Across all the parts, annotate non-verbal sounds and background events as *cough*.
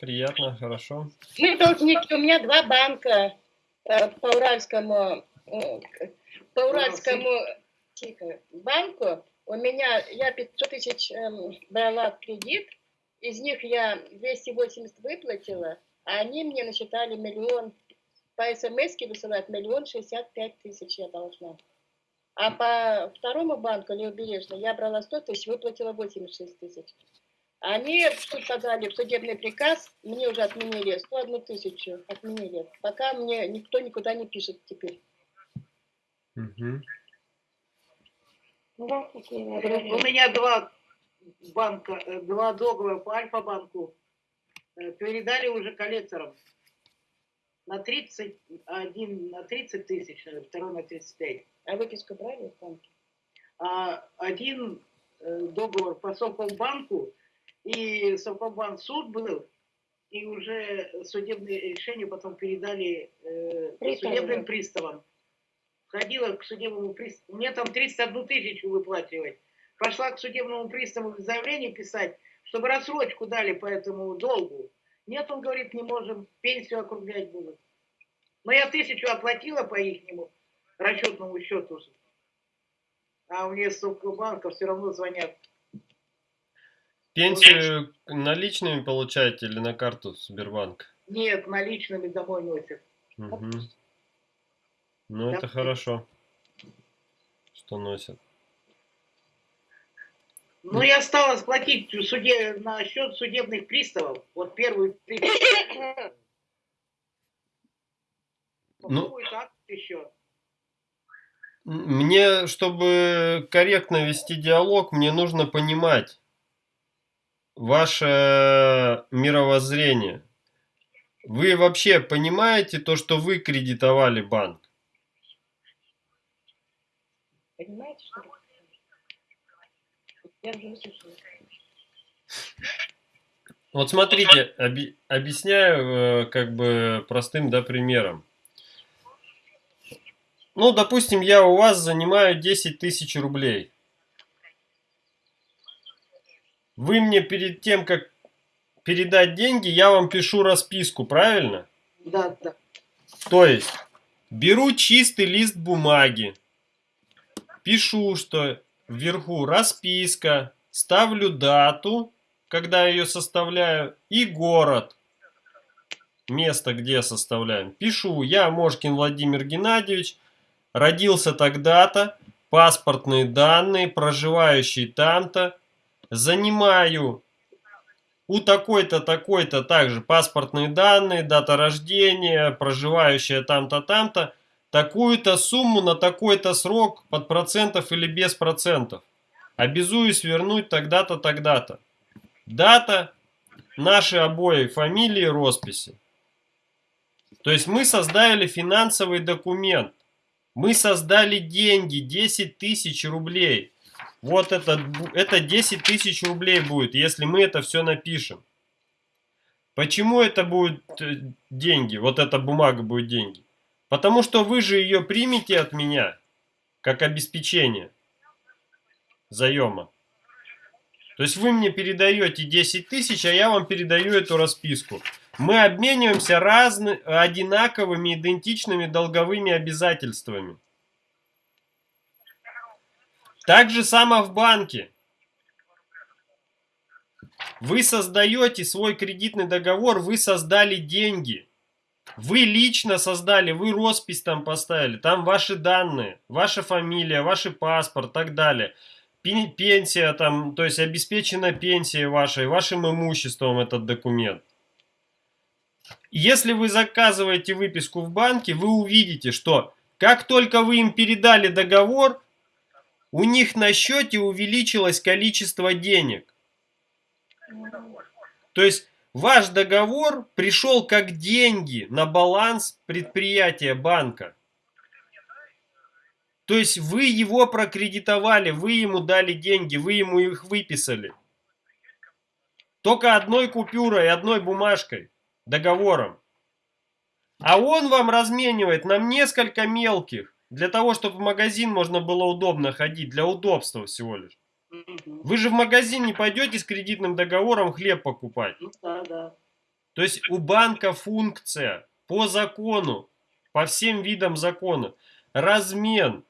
приятно, хорошо. Мы должники, у меня два банка э, по Уральскому, э, по Уральскому тихо, банку. У меня, я 500 тысяч эм, брала в кредит, из них я 280 выплатила, а они мне насчитали миллион, по смс высылают миллион шестьдесят пять тысяч я должна. А по второму банку, Левобережный, я брала 100 тысяч, выплатила 86 тысяч. Они в суд подали в судебный приказ, мне уже отменили 101 тысячу, отменили. Пока мне никто никуда не пишет теперь. Угу. У меня два банка, э, два договора по Альфа-банку э, передали уже коллекторам на 31, на 30 тысяч, второй на 35. А выписку брали в банке? А один э, договор по Совкомбанку, и Совкомбанк суд был, и уже судебное решение потом передали э, судебным приставам. Ходила к судебному приставу, мне там 31 тысячу выплачивать. Пошла к судебному приставу заявление писать, чтобы рассрочку дали по этому долгу. Нет, он говорит, не можем, пенсию округлять будут. Но я тысячу оплатила по ихнему расчетному счету. А мне с банка все равно звонят. Пенсию наличными получаете или на карту Сбербанк? Нет, наличными домой носят. Угу. Ну, это Да. хорошо, что носят. Ну, я стала платить суде, на счет судебных приставов. Вот первую тысячу. Ну. Так еще. Мне, чтобы корректно вести диалог, мне нужно понимать ваше мировоззрение. Вы вообще понимаете то, что вы кредитовали банк? Понимаете, что? Я уже услышала. Вот смотрите, оби- объясняю э, как бы простым да, примером. Ну, допустим, я у вас занимаю 10 тысяч рублей. Вы мне перед тем, как передать деньги, я вам пишу расписку, правильно? Да, да. То есть, беру чистый лист бумаги, пишу, что вверху расписка, ставлю дату, когда ее составляю, и город, место, где составляем. Пишу, я Мошкин Владимир Геннадьевич, родился тогда-то, паспортные данные, проживающий там-то, занимаю у такой-то, такой-то также паспортные данные, дата рождения, проживающая там-то, там-то, такую-то сумму на такой-то срок под процентов или без процентов. Обязуюсь вернуть тогда-то, тогда-то. Дата, наши обои, фамилии, росписи. То есть мы создали финансовый документ. Мы создали деньги, 10 тысяч рублей. Вот это, это 10 тысяч рублей будет, если мы это все напишем. Почему это будет э, деньги? Вот эта бумага будет деньги. Потому что вы же ее примете от меня, как обеспечение заема. То есть вы мне передаете 10 тысяч, а я вам передаю эту расписку. Мы обмениваемся разны, одинаковыми, идентичными долговыми обязательствами. Так же само в банке. Вы создаете свой кредитный договор, вы создали деньги. Вы лично создали, вы роспись там поставили, там ваши данные, ваша фамилия, ваш паспорт, так далее. Пен- Пенсия там, то есть обеспечена пенсия вашей, вашим имуществом этот документ. Если вы заказываете выписку в банке, вы увидите, что как только вы им передали договор, у них на счете увеличилось количество денег. То есть ваш договор пришел как деньги на баланс предприятия банка. То есть вы его прокредитовали, вы ему дали деньги, вы ему их выписали. Только одной купюрой, одной бумажкой, договором. А он вам разменивает на несколько мелких, для того, чтобы в магазин можно было удобно ходить, для удобства всего лишь. Вы же в магазин не пойдете с кредитным договором хлеб покупать. Ну да, да. То есть у банка функция по закону, по всем видам закона, размен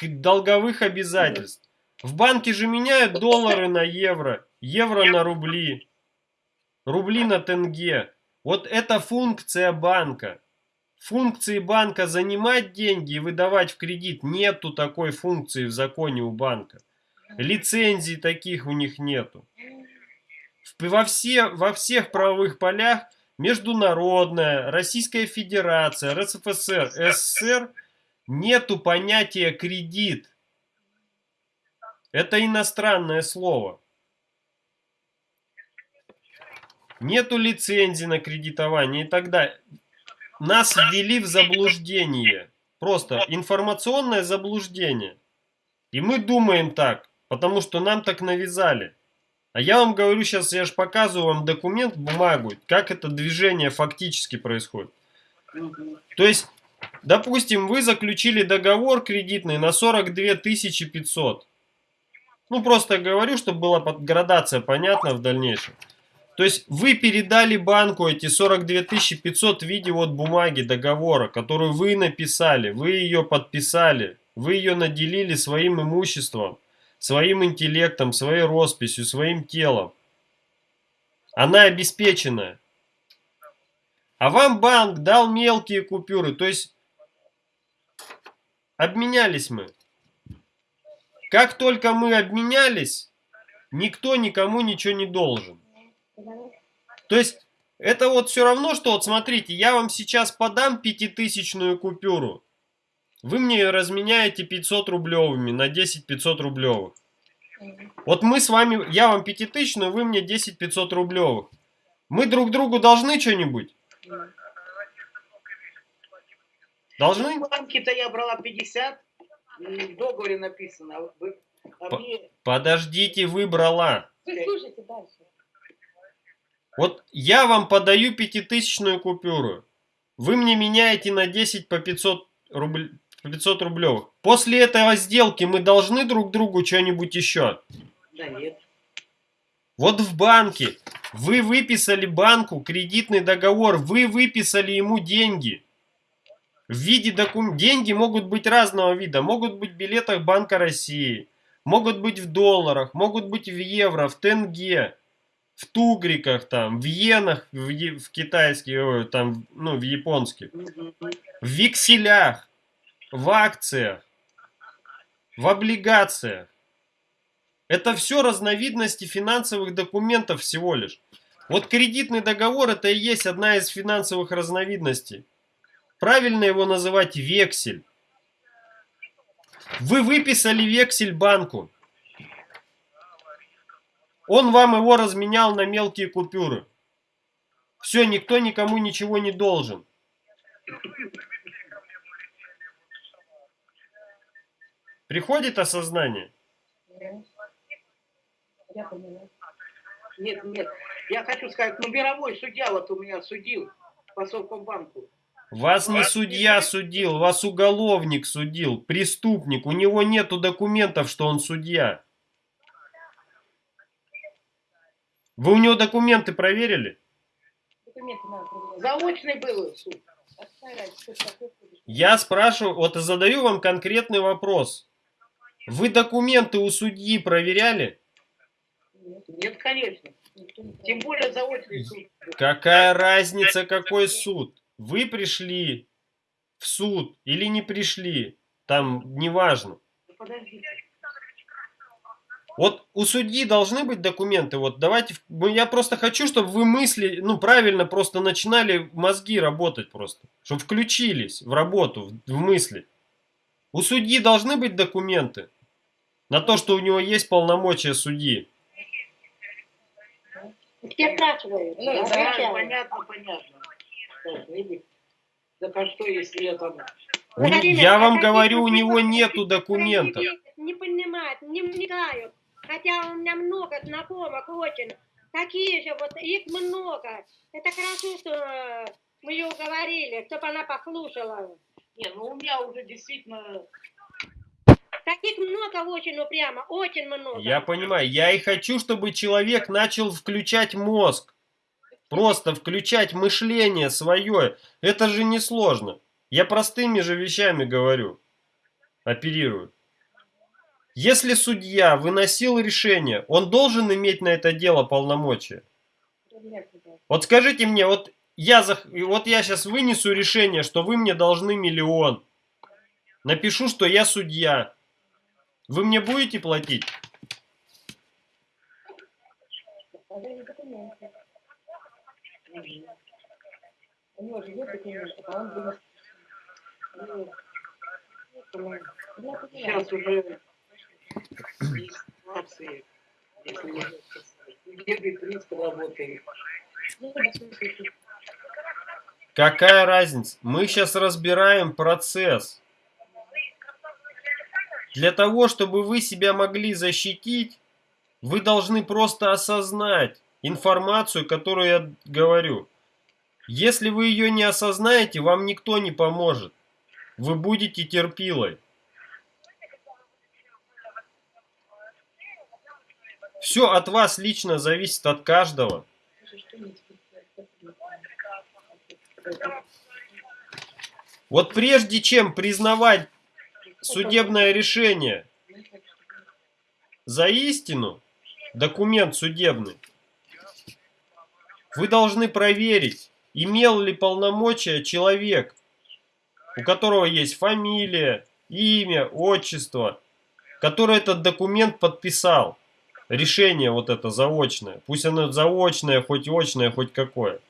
долговых обязательств. В банке же меняют доллары на евро, евро на рубли, рубли на тенге. Вот это функция банка. Функции банка занимать деньги и выдавать в кредит нету такой функции в законе у банка. Лицензий таких у них нету. Во, все, во всех правовых полях международная, Российская Федерация, РСФСР, СССР нету понятия кредит. Это иностранное слово. Нету лицензии на кредитование и так далее. Нас ввели в заблуждение. Просто информационное заблуждение. И мы думаем так, потому что нам так навязали. А я вам говорю сейчас, я же показываю вам документ, бумагу, как это движение фактически происходит. То есть, допустим, вы заключили договор кредитный на 42 500. Ну, просто говорю, чтобы была градация понятна в дальнейшем. То есть, вы передали банку эти 42 500 в виде вот бумаги договора, которую вы написали, вы ее подписали, вы ее наделили своим имуществом, своим интеллектом, своей росписью, своим телом. Она обеспеченная. А вам банк дал мелкие купюры, то есть обменялись мы. Как только мы обменялись, никто никому ничего не должен. То есть это вот все равно, что вот смотрите, я вам сейчас подам пятитысячную купюру. Вы мне ее разменяете 500 рублевыми на 10 500 рублевых. Вот мы с вами, я вам пятитысячную, вы мне 10 500 рублевых. Мы друг другу должны что-нибудь? Должны? В банке-то я брала 50, м, в договоре написано. а вы- а мне- Подождите, выбрала. Вы слушайте дальше. Вот я вам подаю пятитысячную купюру. Вы мне меняете на 10 по 500, рубль, по 500 рублевых. После этого сделки мы должны друг другу что-нибудь еще. Да нет. Вот в банке вы выписали банку кредитный договор, вы выписали ему деньги. В виде документов. Деньги могут быть разного вида. Могут быть в билетах Банка России. Могут быть в долларах. Могут быть в евро, в тенге. В тугриках там, в иенах, в, е- в китайских, там, ну, в японских. В векселях. В акциях. В облигациях. Это все разновидности финансовых документов всего лишь. Вот кредитный договор это и есть одна из финансовых разновидностей. Правильно его называть вексель. Вы выписали вексель банку. Он вам его разменял на мелкие купюры. Все, никто никому ничего не должен. Приходит осознание? Нет, нет. Я хочу сказать, ну мировой судья вот у меня судил по Совкомбанку. Вас не судья судил, вас уголовник судил, преступник. У него нету документов, что он судья. Вы у него документы проверили? Документы надо проверять. Заочный был суд. Я спрашиваю, вот и задаю вам конкретный вопрос. Вы документы у судьи проверяли? Нет, конечно. Тем более заочный суд. Какая разница, какой суд? Вы пришли в суд или не пришли? Там неважно. Подождите. Вот у судьи должны быть документы. Вот давайте, в- ну, я просто хочу, чтобы вы мысли, ну правильно просто начинали мозги работать просто, чтобы включились в работу, в, мысли. У судьи должны быть документы на то, что у него есть полномочия судьи. Я спрашиваю. Ну, Да, отвечаю. понятно, понятно. Так, видите? Так а что, если я там... У я вам говорю, у такие него нету документов. Не понимают, не вникают. Хотя у меня много знакомых очень. Такие же, вот их много. Это хорошо, что э, мы ее уговорили, чтобы она послушала. Не, ну у меня уже действительно... Таких много очень упрямо, очень много. Я понимаю, я и хочу, чтобы человек начал включать мозг. Просто включать мышление свое, это же не сложно. Я простыми же вещами говорю, оперирую. Если судья выносил решение, он должен иметь на это дело полномочия. Вот скажите мне, вот я, зах... вот я сейчас вынесу решение, что вы мне должны миллион. Напишу, что я судья. Вы мне будете платить? Сейчас уже Какая разница? Мы сейчас разбираем процесс. Для того, чтобы вы себя могли защитить, вы должны просто осознать информацию, которую я говорю. Если вы ее не осознаете, вам никто не поможет. Вы будете терпилой. Все от вас лично зависит от каждого. Вот прежде чем признавать судебное решение за истину, документ судебный, вы должны проверить, имел ли полномочия человек, у которого есть фамилия, имя, отчество, который этот документ подписал. Решение вот это заочное. Пусть оно заочное, хоть очное, хоть какое.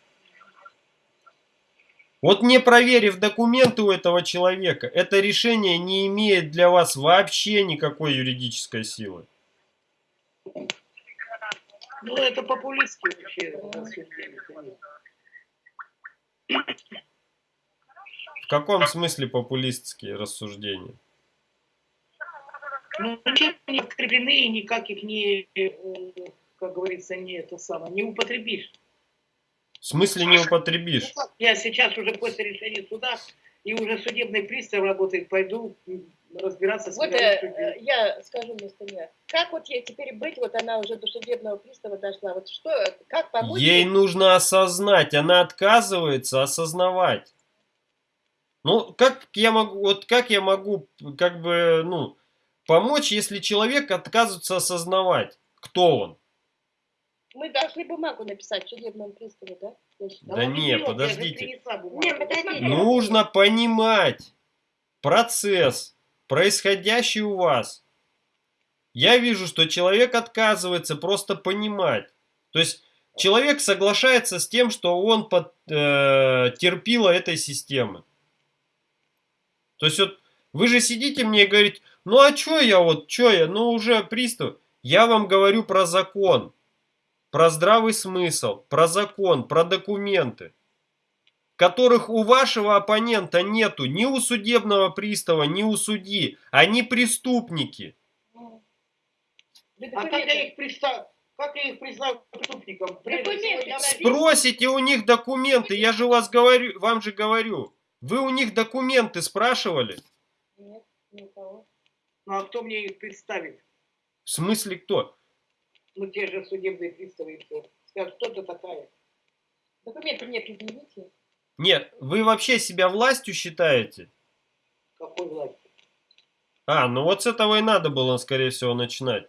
Вот не проверив документы у этого человека, это решение не имеет для вас вообще никакой юридической силы. Ну, это популистский вообще рассуждение, конечно. В каком смысле популистские рассуждения? Ну, ничем не подкреплены и никак их не, э, как говорится, не это самое, не употребишь. В смысле не употребишь? Ну, Я сейчас уже после решения суда, и уже судебный пристав работает, пойду разбираться с Вот э, э, я скажу вместо меня. Как вот ей теперь быть, вот она уже до судебного пристава дошла, вот что, как помочь ей? нужно осознать, она отказывается осознавать. Ну, как я могу, вот как я могу, как бы, ну, помочь, если человек отказывается осознавать, кто он? Мы должны бумагу написать в судебном приставе, да? Считаю. Да он не, подождите. Не, подождите. Нужно понимать процесс, происходящий у вас. Я вижу, что человек отказывается просто понимать. То есть человек соглашается с тем, что он под, э, терпила этой системы. То есть вот вы же сидите мне и говорите, ну а чё я вот, чё я, ну уже пристав. Я вам говорю про закон, про здравый смысл, про закон, про документы которых у вашего оппонента нету ни у судебного пристава, ни у судьи. Они преступники. А как я их признаю, как я их признаю преступником? Спросите у них документы, я же вас говорю, вам же говорю. Вы у них документы спрашивали? Нет, ни у кого. Ну а кто мне их представит? В смысле кто? Ну те же судебные приставы и все. Скажут, кто ты такая? Документы мне предъявите. Нет, вы вообще себя властью считаете? Какой власти? А, ну вот с этого и надо было, скорее всего, начинать.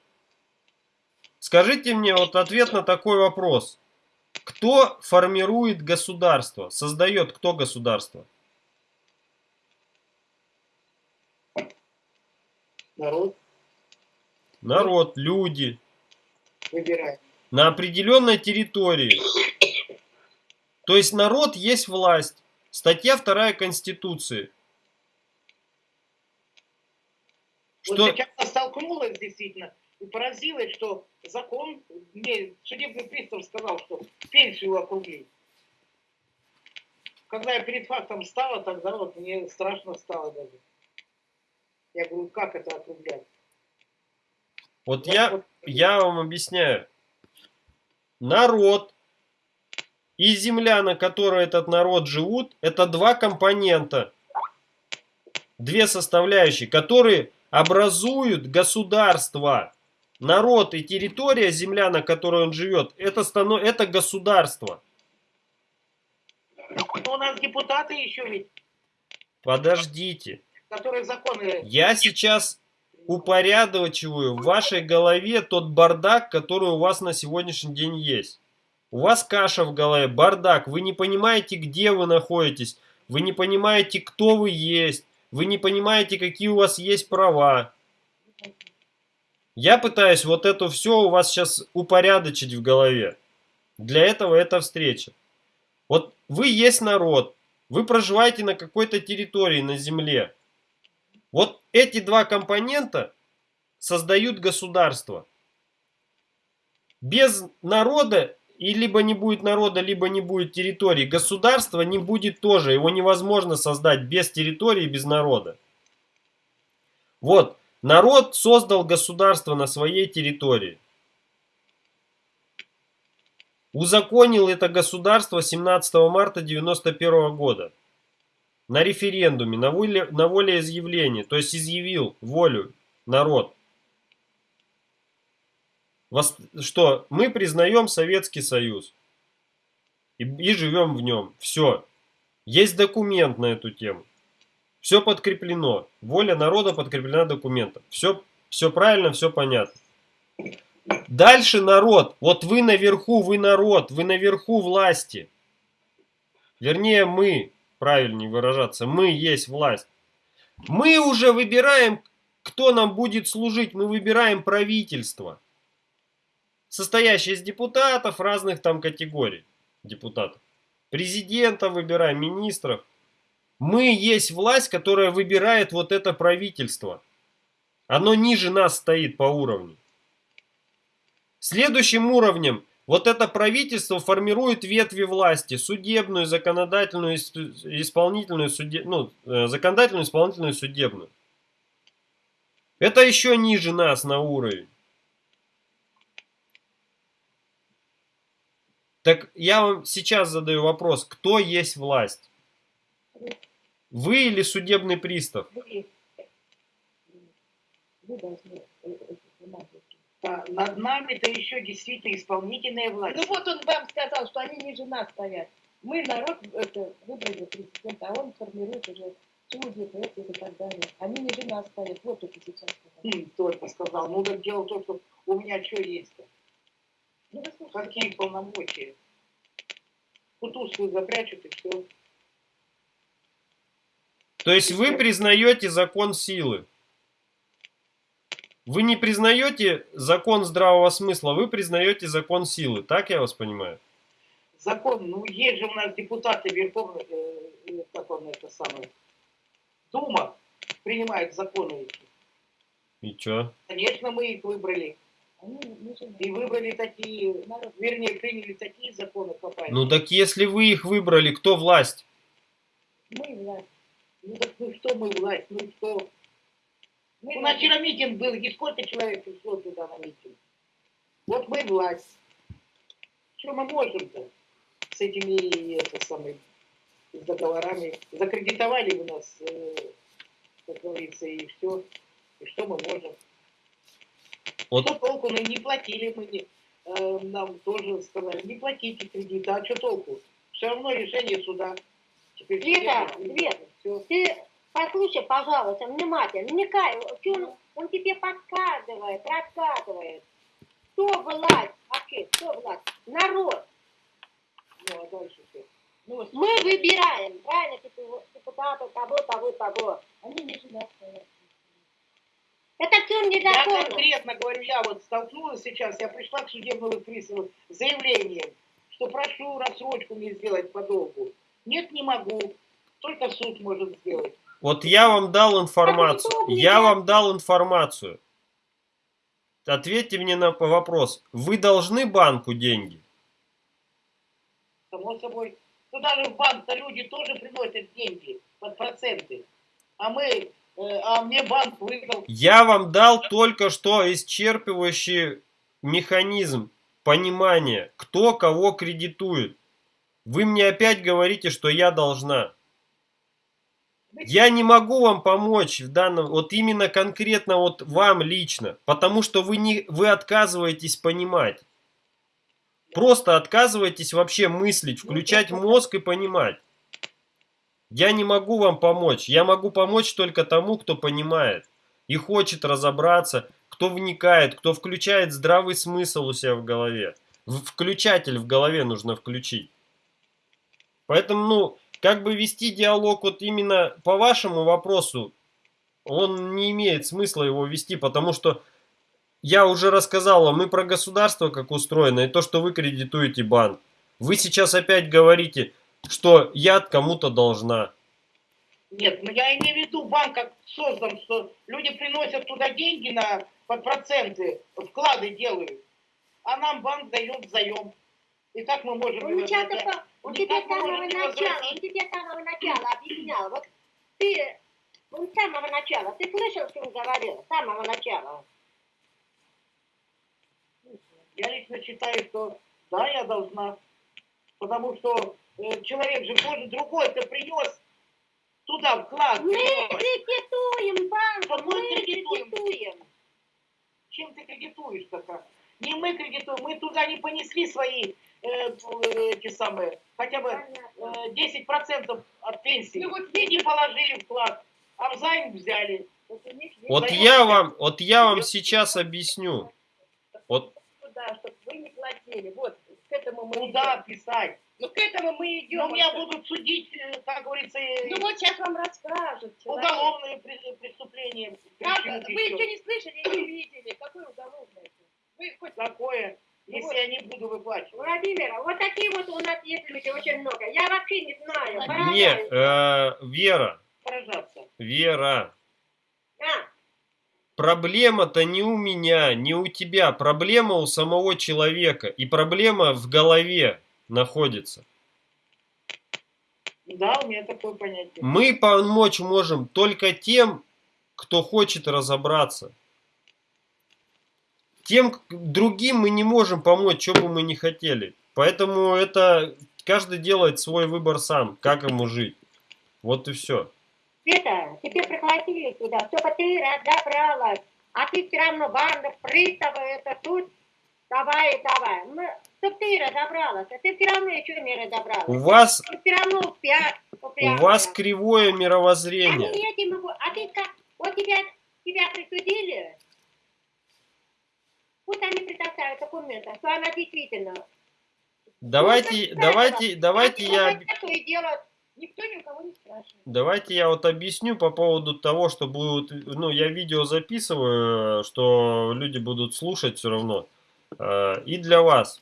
Скажите мне вот ответ на такой вопрос. Кто формирует государство? Создает кто государство? Народ Народ, люди. выбирает. на определенной территории. То есть народ есть власть. Статья 2 Конституции. Вот Что, сейчас я столкнулась действительно и поразилась, что закон, мне судебный пристав сказал, что пенсию округлить. Когда я перед фактом стала, тогда вот мне страшно стало даже. Я говорю, как это округлять? вот Вот- я, вот- я вам объясняю. Народ и земля, на которой этот народ живут, это два компонента. Две составляющие, которые образуют государство. Народ и территория, земля, на которой он живет, это, станов... это государство. Но у нас депутаты еще ведь, Подождите. Которые законы... Я сейчас упорядочиваю в вашей голове тот бардак, который у вас на сегодняшний день есть. У вас каша в голове, бардак. Вы не понимаете, где вы находитесь. Вы не понимаете, кто вы есть. Вы не понимаете, какие у вас есть права. Я пытаюсь вот это все у вас сейчас упорядочить в голове. Для этого эта встреча. Вот вы есть народ. Вы проживаете на какой-то территории, на земле. Вот эти два компонента создают государство. Без народа и либо не будет народа, либо не будет территории. Государства не будет тоже. Его невозможно создать без территории, без народа. Вот, народ создал государство на своей территории. Узаконил это государство 17 марта 91 года. На референдуме, на, воле, на волеизъявлении. То есть изъявил волю народ. Что мы признаем Советский Союз. И, и живем в нем. Все. Есть документ на эту тему. Все подкреплено. Воля народа подкреплена документом. Все, все правильно, все понятно. Дальше народ. Вот вы наверху, вы народ, вы наверху власти. Вернее, мы, правильнее выражаться, мы есть власть. Мы уже выбираем, кто нам будет служить. Мы выбираем правительство. Состоящее из депутатов разных там категорий. Депутатов. Президента выбираем, министров. Мы есть власть, которая выбирает вот это правительство. Оно ниже нас стоит по уровню. Следующим уровнем вот это правительство формирует ветви власти. Судебную, законодательную, исп- исполнительную, суде- ну, э, законодательную, исполнительную, судебную. Это еще ниже нас на уровень. Так я вам сейчас задаю вопрос, кто есть власть? Вы или судебный пристав э, э, понимать. А над нами-то еще действительно исполнительная власть. Ну вот он вам сказал, что они ниже нас стоят. Мы народ это, выбрали президента, а он формирует уже судьи, эти и так далее. Они ниже нас стоят. Вот это сейчас. сказал. Хм, Только сказал. Ну так дело в том, что у меня что есть-то? Ну. Какие полномочия? Кутузку запрячут и все. То есть вы признаете закон силы. Вы не признаете закон здравого смысла, вы признаете закон силы. Так я вас понимаю? Закон, ну есть же у нас депутаты Верховной, э, э, как он это самое, Дума принимает законы эти. И чё? Конечно, мы их выбрали. И выбрали такие, вернее, приняли такие законы, какая. Ну так если вы их выбрали, кто власть? Мы власть. Ну так ну что мы власть, ну что? Мы У нас вчера митинг был, и сколько человек пришло туда на митинг? Вот мы власть. Что мы можем-то с этими, это самое, с договорами? Закредитовали у нас, э, как говорится, и все. И что мы можем? Вот. Что толку? Ну не платили мы, не- э, нам тоже сказали, не платите кредиты, а что толку? Все равно решение суда. Теперь. Свет. Всё. Ты послушай, пожалуйста, внимательно. Вникай. Чё Он, он тебе подсказывает, рассказывает. Кто власть? Вообще, кто власть? Народ. Ну, а дальше что? Ну, Мы выбираем, правильно, депу- депутатов, того, того, того. Они нас стоят. Это все Я незаконно. конкретно говорю, я вот столкнулась сейчас, я пришла к судебному приставу с заявлением, что прошу рассрочку мне сделать по долгу. Нет, не могу. Только суд может сделать. Вот я вам дал информацию. Я вам дал информацию. Ответьте мне на вопрос. Вы должны банку деньги? Само собой. Ну даже в банк-то люди тоже приносят деньги под проценты. А мы, э, а мне банк выдал. Я вам дал только что исчерпывающий механизм понимания, кто кого кредитует. Вы мне опять говорите, что я должна. Я не могу вам помочь в данном, вот именно конкретно вот вам лично, потому что вы, не, вы отказываетесь понимать. Просто отказываетесь вообще мыслить, включать мозг и понимать. Я не могу вам помочь. Я могу помочь только тому, кто понимает и хочет разобраться, кто вникает, кто включает здравый смысл у себя в голове. Включатель в голове нужно включить. Поэтому, ну, как бы вести диалог вот именно по вашему вопросу, он не имеет смысла его вести, потому что я уже рассказал и про государство, как устроено, и то, что вы кредитуете банк. Вы сейчас опять говорите, что я кому-то должна. Нет, ну я имею в виду, банк как создан, что люди приносят туда деньги на под проценты, вклады делают, а нам банк дает заем. И как мы можем... Он, тебя возвращать? только- он с мы самого начала, он тебе с самого начала объяснял. Вот ты, он с самого начала, ты слышал, что он говорил? С самого начала. Я лично считаю, что да, я должна. Потому что э, человек же тоже другой-то принес туда вклад. Мы кредитуем банку, Вот мы мы кредитуем. кредитуем. Чем ты кредитуешь такая? Не мы кредитуем, мы туда не понесли свои эти самые, хотя бы Понятно. э, 10% от пенсии. Ну вот и не положили вклад, а взаймы взяли. Вот Заем я вам, вот я вам сейчас объясню. Вот Туда, чтобы вы не платили. Вот, к этому мы Куда идем. писать? Ну, к этому мы идем. Ну, меня будут судить, э, как говорится, э, Ну, вот сейчас вам расскажут. человек. уголовные преступления. Как? Вы еще. не слышали, не видели. Какой уголовный? Вы хоть Такое, Ну если вот. я не буду выплачивать. Владимир, вот такие вот у нас есть люди очень много. Я вообще не знаю. не, поражаюсь. э, Вера, Поражаться. Вера, А, проблема-то не у меня, не у тебя, проблема у самого человека, и проблема в голове находится. Да, у меня такое понятие. Мы помочь можем только тем, кто хочет разобраться. Тем другим мы не можем помочь, что бы мы не хотели. Поэтому это каждый делает свой выбор сам, как ему жить. Вот и все. Света, тебе пригласили туда, чтобы ты разобралась. А ты все равно банда, приставы, это тут. Давай, давай. Мы, чтобы ты разобралась, а ты все равно еще не разобралась. У вас, все равно упя- у вас кривое мировоззрение. не этим могу. А ты как? Вот тебя, тебя присудили? Пусть они предоставят документы, что она действительно. Давайте, Ну, давайте, давайте я, никто ни у кого не спрашивает. давайте я вот объясню по поводу того, что будут, ну, я видео записываю, что люди будут слушать все равно. Э, И для вас.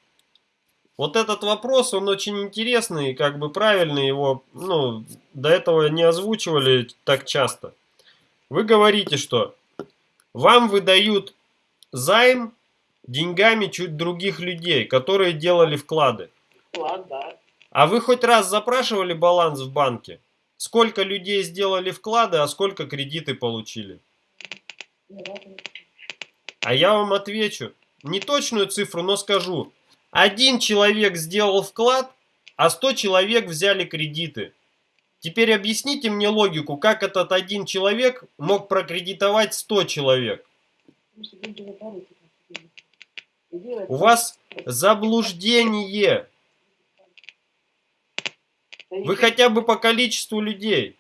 Вот этот вопрос, он очень интересный, как бы правильный его, ну, до этого не озвучивали так часто. Вы говорите, что вам выдают займ деньгами чуть других людей, которые делали вклады. Вклад, да. А вы хоть раз запрашивали баланс в банке? Сколько людей сделали вклады, а сколько кредиты получили? А я вам отвечу. Не точную цифру, но скажу. Один человек сделал вклад, а 100 человек взяли кредиты. Теперь объясните мне логику, как этот один человек мог прокредитовать 100 человек. Потому что деньги вы дарите, как тебе. И делать- У вас заблуждение. Вы хотя бы по количеству людей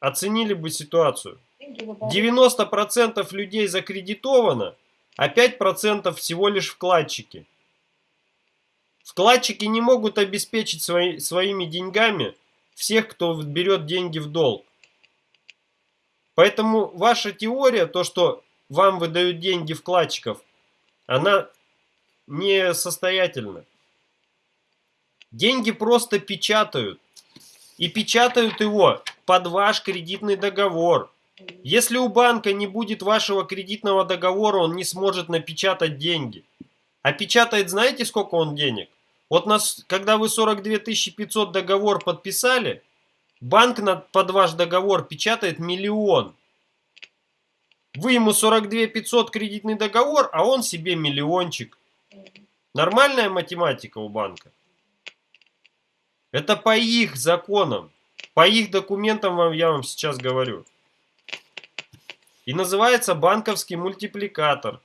оценили бы ситуацию. деньги вы дарите. 90% людей закредитовано, а 5% всего лишь вкладчики. Вкладчики не могут обеспечить свои, своими деньгами всех, кто берет деньги в долг. Поэтому ваша теория, то, что вам выдают деньги вкладчиков, она несостоятельна. Деньги просто печатают. И печатают его под ваш кредитный договор. Если у банка не будет вашего кредитного договора, он не сможет напечатать деньги. А печатает знаете сколько он денег? Вот нас, когда вы 42 500 договор подписали, банк на, под ваш договор печатает миллион. Вы ему 42 500 кредитный договор, а он себе миллиончик. Нормальная математика у банка. Это по их законам, по их документам вам я вам сейчас говорю. И называется банковский мультипликатор.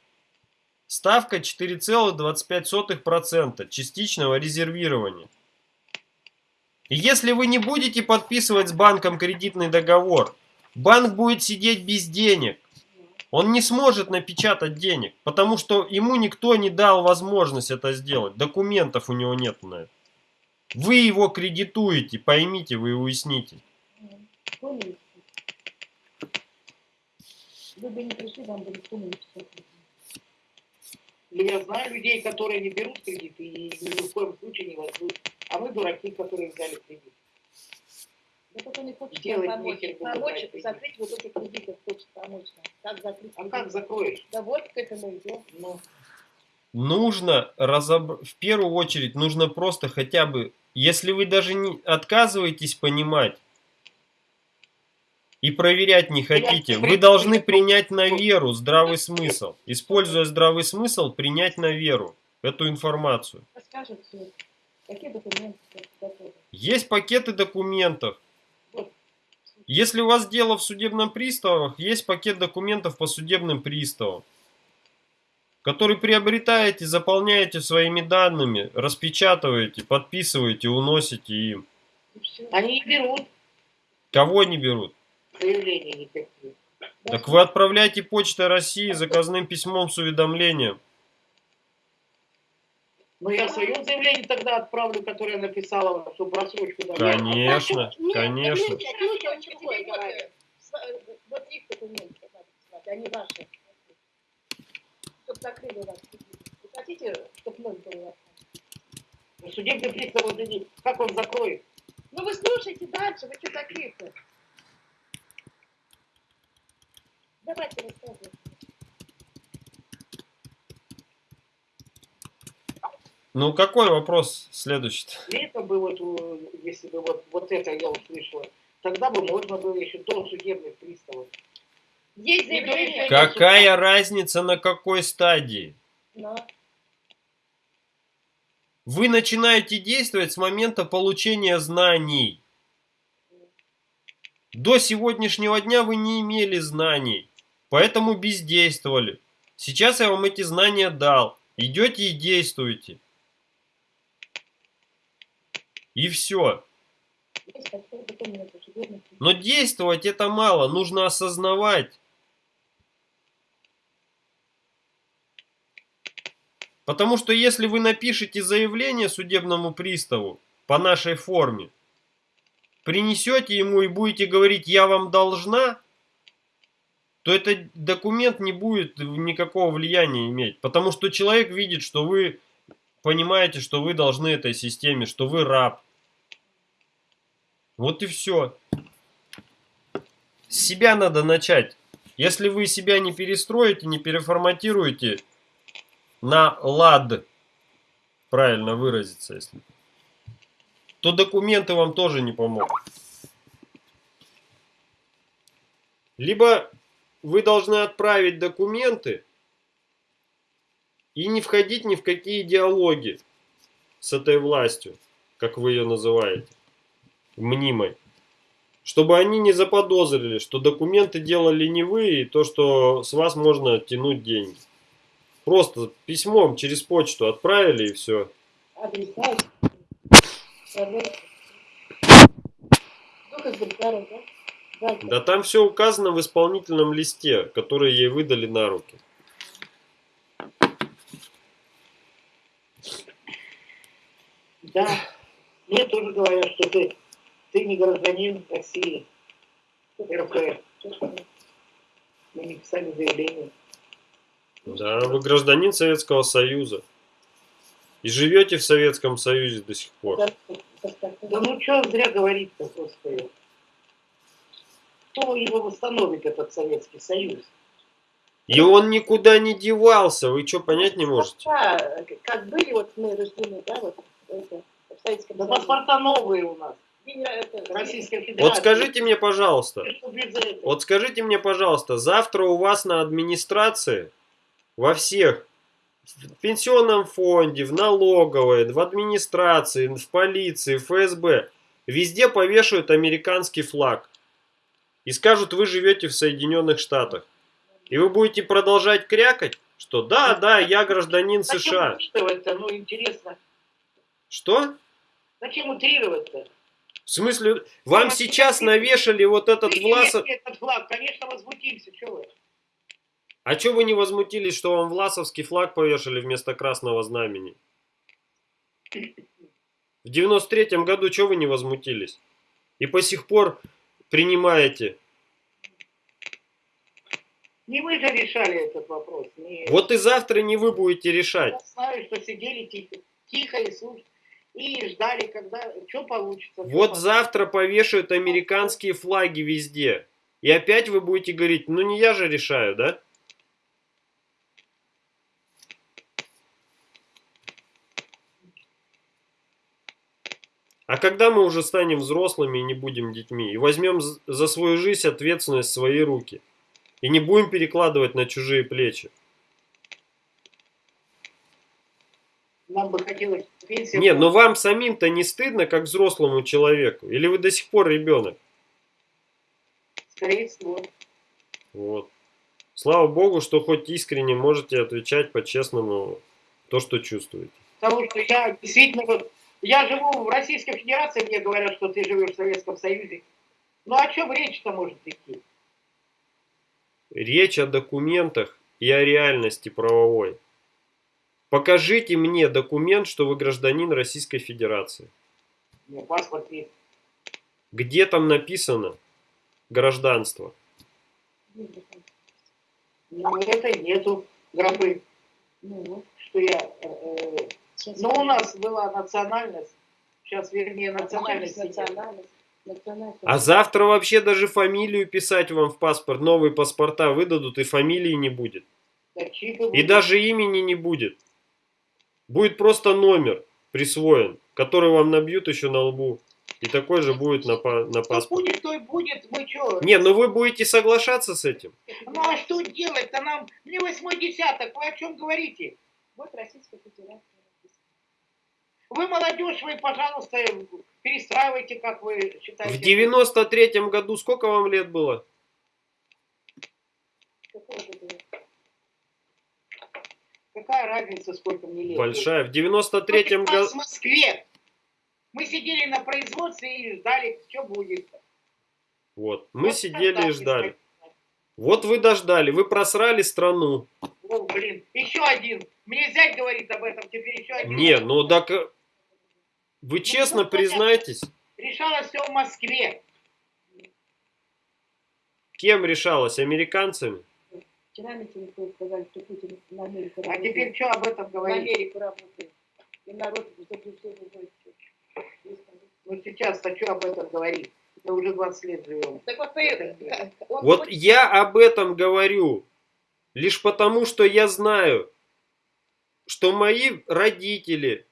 Ставка 4,25% частичного резервирования. И если вы не будете подписывать с банком кредитный договор, банк будет сидеть без денег. Он не сможет напечатать денег, потому что ему никто не дал возможность это сделать. Документов у него нет на это. Вы его кредитуете, поймите, вы уясните. Вы бы не пришли, вам бы никто не Я знаю людей, которые не берут кредиты и ни в коем случае не возьмут. А мы дураки, которые взяли кредит. Да только не хочет Делать помочь. нехер, Помочь закрыть вот эти кредиты, хочет помочь. Как закрыть А как закроешь? Да вот к этому идем. Ну, Нужно разобр... в первую очередь нужно просто хотя бы, если вы даже не отказываетесь понимать и проверять не хотите, вы должны принять на веру здравый смысл. Используя здравый смысл, принять на веру эту информацию. Расскажет все. Какие документы готовы? Есть пакеты документов. Если у вас дело в судебном приставах, есть пакет документов по судебным приставам, который приобретаете, заполняете своими данными, распечатываете, подписываете, уносите им. Они не берут Кого не берут? заявления никакие. Так вы отправляйте почтой России заказным письмом с уведомлением. Но я свое заявление тогда отправлю, которое я написала, чтобы рассрочку дали. Конечно, Нет, конечно. нет, нет, нет, Теперь нет, вот, нет, э, вот их документы надо писать, они ваши. Чтобы закрыли вас. Вы хотите, чтобы ноль был у вас? Ну, Судебный пристав, вот иди, как он закроет? Ну вы слушайте дальше, вы что такие-то? Давайте рассказывайте. Ну какой вопрос следующий? Это бы вот, э, если бы вот, вот это я услышала, тогда бы можно было еще до судебных приставов. Есть заявление. Какая разница на какой стадии? Но Вы начинаете действовать с момента получения знаний. До сегодняшнего дня вы не имели знаний, поэтому бездействовали. Сейчас я вам эти знания дал. Идете и действуете. И все. Но действовать это мало, нужно осознавать. Потому что если вы напишете заявление судебному приставу по нашей форме, принесете ему и будете говорить «я вам должна», то этот документ не будет никакого влияния иметь. Потому что человек видит, что вы понимаете, что вы должны этой системе, что вы раб. Вот и все. С себя надо начать. Если вы себя не перестроите, не переформатируете на лад, правильно выразиться, если, то документы вам тоже не помогут. Либо вы должны отправить документы и не входить ни в какие диалоги с этой властью, как вы ее называете, мнимой. Чтобы они не заподозрили, что документы делали не вы, и то, что с вас можно тянуть деньги. Просто письмом через почту отправили и все. Да там все указано в исполнительном листе, который ей выдали на руки. Да, мне тоже говорят, что ты, ты не гражданин России, РФ. Мы не писали заявление. Да, вы гражданин Советского Союза. И живете в Советском Союзе до сих пор. Да ну что зря говорить-то, господи. Кто его восстановит, этот Советский Союз? И он никуда не девался. Вы что, понять не можете? Да, как были вот мы рождены, да, вот это, в Советском Да Союзе. паспорта новые у нас. Федерация. Вот скажите мне, пожалуйста, Что? Вот скажите мне, пожалуйста, завтра у вас на администрации, во всех, в пенсионном фонде, в налоговой, в администрации, в полиции, в ФСБ, везде повешают американский флаг. И скажут, вы живете в Соединенных Штатах. И вы будете продолжать крякать, что да, да, я гражданин Зачем США. утрировать-то? Ну, интересно. Что? Зачем утрировать-то? В смысле, вам сейчас навешали вот этот Власов... этот флаг, конечно, возмутимся, что вы. А что вы не возмутились, что вам Власовский флаг повешали вместо красного знамени? В 93-м году что вы не возмутились? И по сих пор принимаете. Не вы же решали этот вопрос. Не... Вот и завтра не вы будете решать. Я знаю, что сидели тихо, тихо и слушали. И ждали, когда что получится. что Вот получится. завтра повешают американские флаги везде. И опять вы будете говорить, ну не я же решаю, да? А когда мы уже станем взрослыми и не будем детьми, и возьмем за свою жизнь ответственность в свои руки, и не будем перекладывать на чужие плечи. Нам бы хотелось пенсию. Нет, но вам самим-то не стыдно, как взрослому человеку? Или вы до сих пор ребенок? Скорее всего. Вот. Слава Богу, что хоть искренне можете отвечать по-честному то, что чувствуете. Потому что я действительно вот, я живу в Российской Федерации, мне говорят, что ты живешь в Советском Союзе. Ну о чем речь-то может идти? Речь о документах и о реальности правовой. Покажите мне документ, что вы гражданин Российской Федерации. У меня паспорт есть. Где там написано гражданство? Ну, это нету графы, Ну, что я... э, э, сейчас ну, у нас была национальность, сейчас, вернее, национальность, национальность. национальность, национальность. А завтра вообще даже фамилию писать вам в паспорт, новые паспорта выдадут, и фамилии не будет. Да, И даже имени не будет. Будет просто номер присвоен, который вам набьют еще на лбу. И такой же будет на, на Что паспорте. будет, то и будет. Мы что? Не, ну вы будете соглашаться с этим? Ну, а что делать-то нам? Мне восьмой десяток, вы о чем говорите? Вот Российская Федерация. Вы молодежь, вы, пожалуйста, перестраивайте, как вы считаете. В 93-м году сколько вам лет было? Какого года? Какая разница, сколько мне лет? Большая. В Вот 93-м у нас году... в Москве. Мы сидели на производстве и ждали, что будет. Вот. Мы Вот сидели и ждали. Вот вы дождали. Вы просрали страну. О, блин, еще один. Мне зять говорит об этом, теперь еще один. Не, ну так... э, Вы честно ну, признаетесь, Решалось все в Москве. кем решалось? Американцами? Вчера мне телефон сказали, что Путин на Америку А работает. теперь что об этом на говорить? Америку работает. И народ заблуждение будет. Ну сейчас-то что об этом говорить? Мы уже 20 лет живем. Так вот, он Вот хочет- я об этом говорю. Лишь потому, что я знаю, что мои родители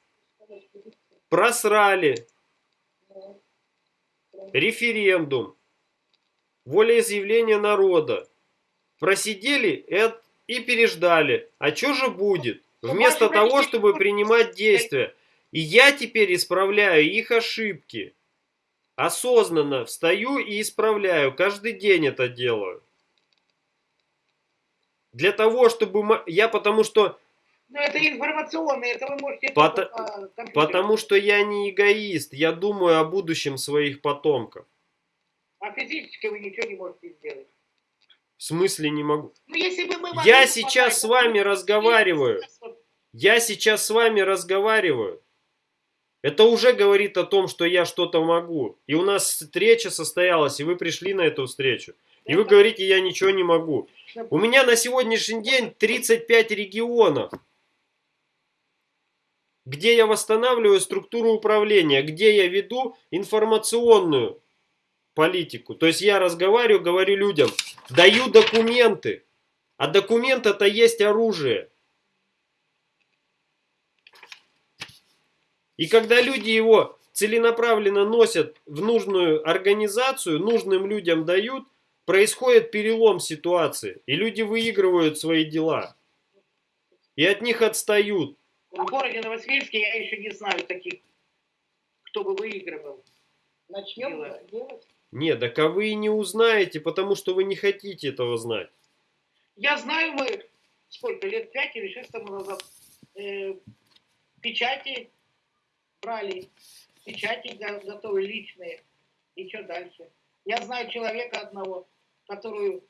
просрали референдум, волеизъявление народа, просидели и, переждали. А что же будет? Вместо ваши того, чтобы принимать действия. И я теперь исправляю их ошибки. Осознанно встаю и исправляю. Каждый день это делаю. Для того, чтобы... Я потому что... Ну это информационно, это вы можете... Пото- по компьютеру. Потому что я не эгоист. Я думаю о будущем своих потомков. А физически вы ничего не можете сделать. В смысле не могу? Ну, если бы мы Я сейчас с вами разговариваю. Я сейчас с вами разговариваю. Это уже говорит о том, что я что-то могу. И у нас встреча состоялась, и вы пришли на эту встречу. И вы говорите, я ничего не могу. У меня на сегодняшний день 35 регионов, где я восстанавливаю структуру управления, где я веду информационную политику. То есть я разговариваю, говорю людям, даю документы. А документ это есть оружие. И когда люди его целенаправленно носят в нужную организацию, нужным людям дают, происходит перелом ситуации. И люди выигрывают свои дела. И от них отстают. В городе Новосибирске я еще не знаю таких, кто бы выигрывал. Начнем делать. Делать. Не, так а вы не узнаете, потому что вы не хотите этого знать. Я знаю, мы сколько лет, пять или шесть тому назад, э, печати брали. печати го- готовы личные. И что дальше? Я знаю человека одного, которую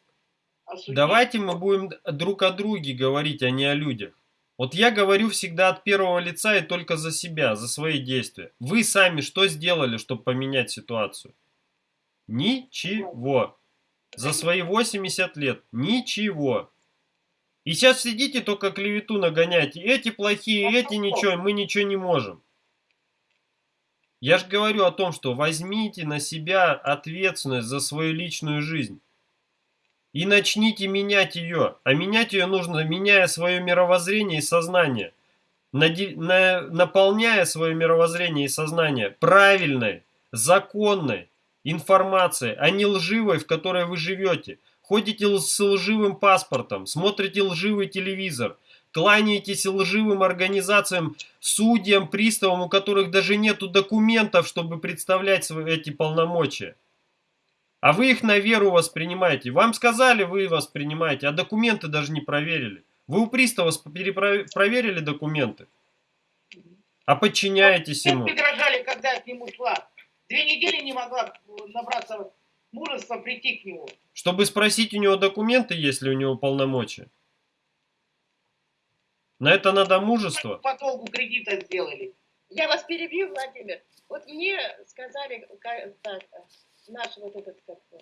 осудили. Давайте мы будем друг о друге говорить, а не о людях. Вот я говорю всегда от первого лица и только за себя, за свои действия. Вы сами что сделали, чтобы поменять ситуацию? Ничего. За свои 80 лет. Ничего. И сейчас сидите только клевету нагоняйте. Эти плохие, эти ничего, мы ничего не можем. Я же говорю о том, что возьмите на себя ответственность за свою личную жизнь. И начните менять ее. А менять ее нужно, меняя свое мировоззрение и сознание. Наполняя свое мировоззрение и сознание правильной, законной информацией, а не лживой, в которой вы живете. Ходите с лживым паспортом, смотрите лживый телевизор, кланяетесь лживым организациям, судьям, приставам, у которых даже нету документов, чтобы представлять свои, эти полномочия. А вы их на веру воспринимаете. Вам сказали, вы воспринимаете, а документы даже не проверили. Вы у пристава сп- перепро- проверили документы? А подчиняетесь ему? дрожали, когда к нему шла. Две недели не могла э, набраться мужества прийти к нему. Чтобы спросить у него документы, если у него полномочия. На это надо мужество. По долгу кредита сделали. Я вас перебью, Владимир. Вот мне сказали, ка- так, наш вот этот, как он,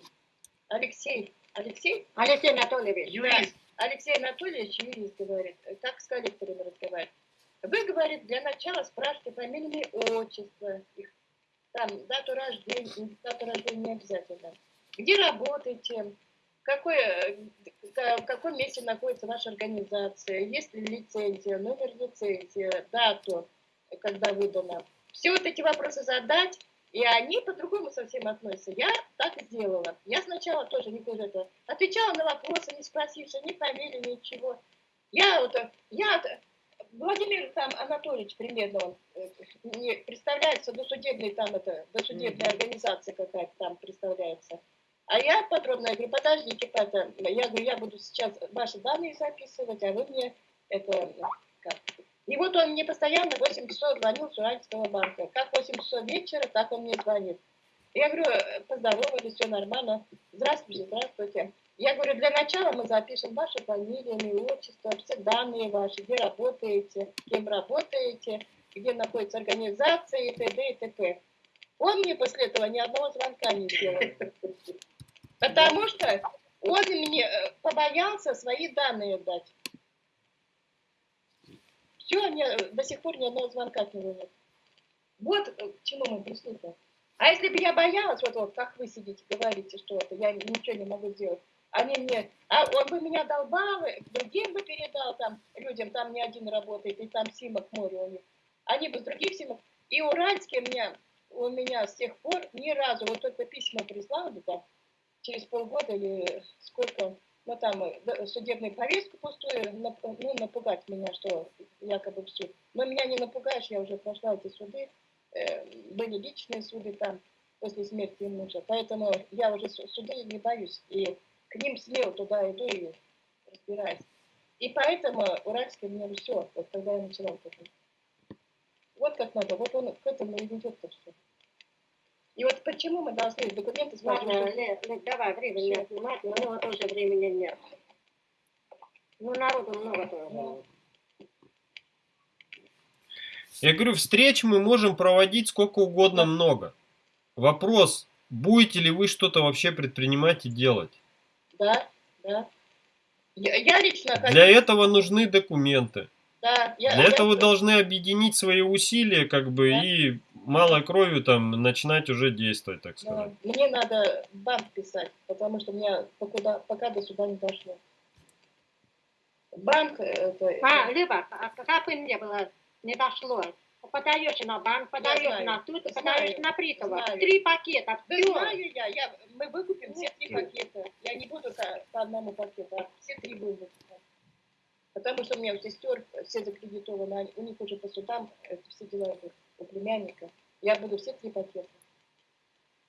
Алексей, Алексей, Алексей Анатольевич. Юрист. Алексей Анатольевич, юрист, говорит, как с коллекторами разговаривать. Вы, говорит, для начала спрашивайте фамильные отчества, их, там, дату рождения, дату рождения обязательно. Где работаете, какой, ка- в каком месте находится ваша организация, есть ли лицензия, номер лицензии, дату, когда выдана. Все вот эти вопросы задать, и они по-другому совсем относятся. Я так сделала. Я сначала тоже не тоже это отвечала на вопросы, не спросивши ни фамилии, ничего. Я вот, я Владимир там Анатольевич примерно он э, не представляется досудебной там это досудебная организация какая-то там представляется. А я подробно я говорю, подождите, это, я говорю, я буду сейчас ваши данные записывать, а вы мне это как. И вот он мне постоянно в 8 часов звонил с Уральского банка. Как в 8 часов вечера, так он мне звонит. Я говорю, э, поздоровались, все нормально. Здравствуйте, здравствуйте. Я говорю, для начала мы запишем вашу фамилию, имя, отчество, все данные ваши, где работаете, кем работаете, где находится организация и т.д. и т.п. Он мне после этого ни одного звонка не сделал. Потому что он мне э, побоялся свои данные дать. Все, мне до сих пор ни одного звонка него нет. Вот к чему мы пришли-то. А если бы я боялась, вот, вот как вы сидите, говорите, что это, я ничего не могу сделать, они мне, а он бы меня долбал, другим бы передал там людям, там не один работает, и там Симок море у них. Они бы с других Симок. И уральские меня, у меня с тех пор ни разу, вот только письма прислали там, через полгода или сколько, ну там э, судебную повестку пустую, ну напугать меня, что якобы в суд. Но меня не напугаешь, я уже прошла эти суды, были личные суды там после смерти мужа, поэтому я уже су- судей не боюсь, и к ним смело туда иду и разбираюсь. И поэтому уральский мне все, вот когда я начала вот это. Вот как надо, вот он к этому и ведет-то все. И вот почему мы должны документы Ладно, спрашивать? Ле- Ле, давай, времени не отнимать, но у него тоже времени нет. Ну, народу много тоже. Я говорю, встреч мы можем проводить сколько угодно много. Вопрос, будете ли вы что-то вообще предпринимать и делать? Да, да. Я, я лично Для этого нужны документы. да, я, Для я- этого вы должны объединить свои усилия, как бы, Да. и малой кровью там начинать уже действовать, так да, сказать. мне надо банк писать, потому что меня покуда, пока до сюда не дошло. Банк, э, это, А, Люба, а как бы не было, не дошло. Подаешь на банк, подаешь на тут, подаешь на Прикова. знаю. Три пакета, Да все. знаю я, я, мы выкупим все три пакета. Я не буду по, по одному пакету, а все три будем выкупать. Потому что у меня у сестер все закредитованы, у них уже по судам это все дела идут, у племянника. Я буду все три пакета.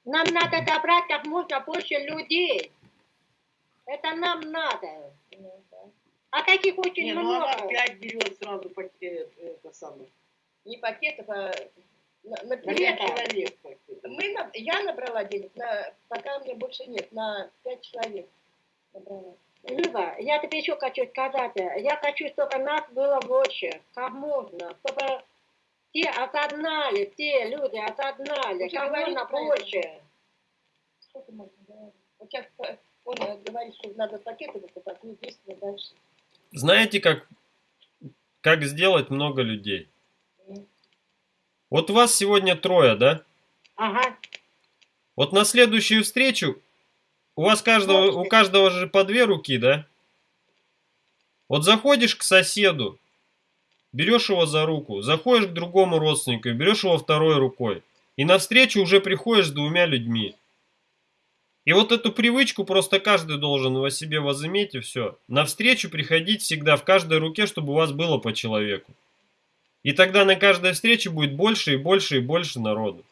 Нам надо добрать как можно больше людей. Это нам надо. Ну, да. А таких очень Не, ну она много. пять берет сразу пакет, это самое. Не пакетов, а на, пять человек. Мы, на- я набрала денег, на, пока мне больше нет, на пять человек набрала. Люба, я тебе еще хочу сказать, я хочу, чтобы нас было больше, как можно, чтобы те осознали, те люди же как можно больше. Сколько можно говорить? Вот сейчас э, он говорит, что надо пакеты выкупать, мы действуем дальше. Знаете, как, как сделать много людей? Вот вас сегодня трое, да? Ага. Вот на следующую встречу у вас каждого, у каждого же по две руки, да? Вот заходишь к соседу, берешь его за руку, заходишь к другому родственнику, берешь его второй рукой. И навстречу уже приходишь с двумя людьми. И вот эту привычку просто каждый должен во себе возыметь и все. Навстречу приходить всегда в каждой руке, чтобы у вас было по человеку. И тогда на каждой встрече будет больше и больше и больше народу.